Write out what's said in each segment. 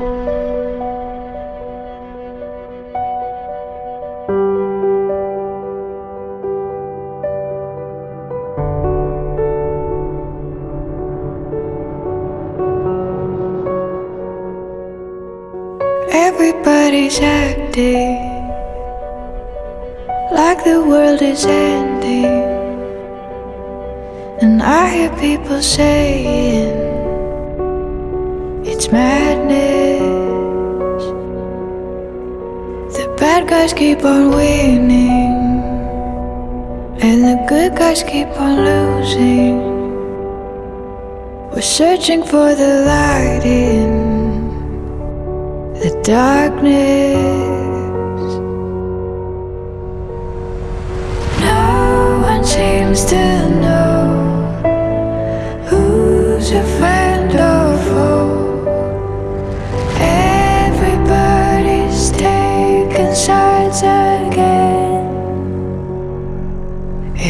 Everybody's acting like the world is ending, and I hear people saying it's madness. Bad guys keep on winning And the good guys keep on losing. We're searching for the light in The darkness. No one seems to know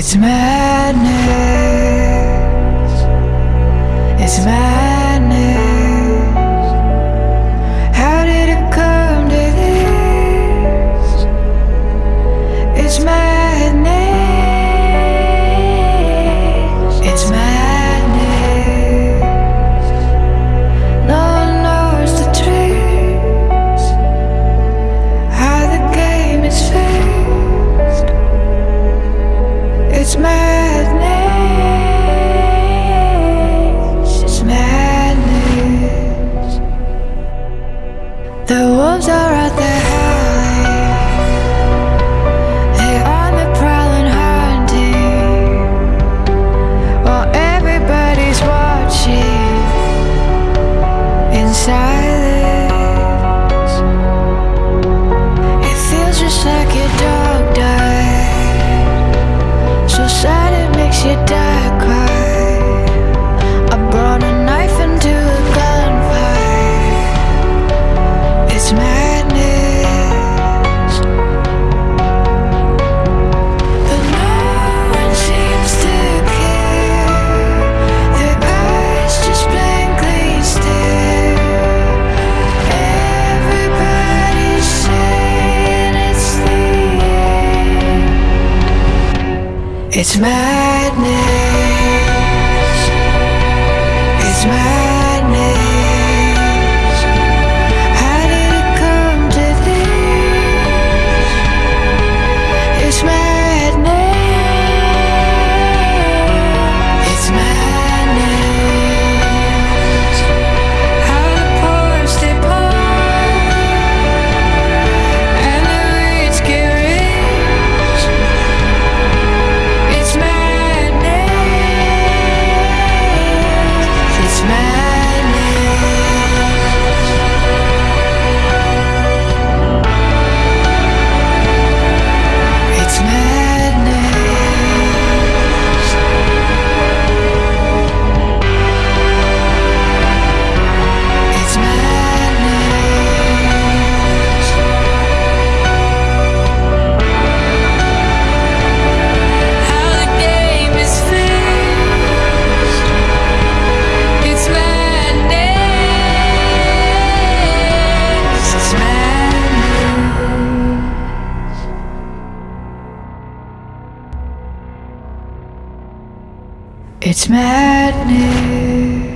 It's madness. It's madness. just like your dog died. So sad it makes you die. It's madness. It's madness.